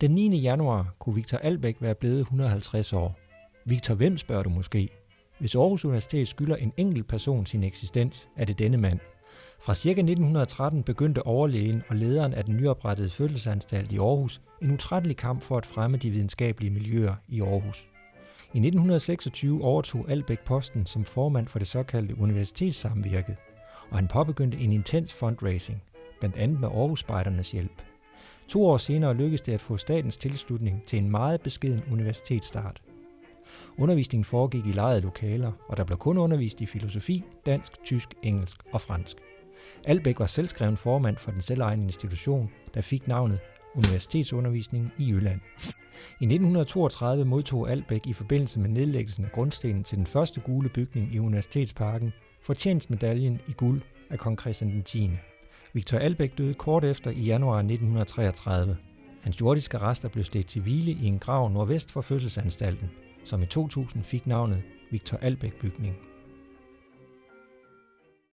Den 9. januar kunne Victor Albæk være blevet 150 år. Victor hvem spørger du måske? Hvis Aarhus Universitet skylder en enkelt person sin eksistens, er det denne mand. Fra ca. 1913 begyndte overlægen og lederen af den nyoprettede fødselsanstalt i Aarhus en utrættelig kamp for at fremme de videnskabelige miljøer i Aarhus. I 1926 overtog Albæk posten som formand for det såkaldte universitetssamvirket, og han påbegyndte en intens fundraising, blandt andet med Aarhus Spejdernes hjælp. To år senere lykkedes det at få statens tilslutning til en meget beskeden universitetsstart. Undervisningen foregik i lejede lokaler, og der blev kun undervist i filosofi, dansk, tysk, engelsk og fransk. Albæk var selvskreven formand for den selvejende institution, der fik navnet Universitetsundervisning i Jylland. I 1932 modtog Albæk i forbindelse med nedlæggelsen af grundstenen til den første gule bygning i Universitetsparken fortjenstmedaljen i guld af kong Christian 10. Victor Albæk døde kort efter i januar 1933. Hans jordiske rester blev stedt til hvile i en grav nordvest for fødselsanstalten, som i 2000 fik navnet Victor Albæk bygning.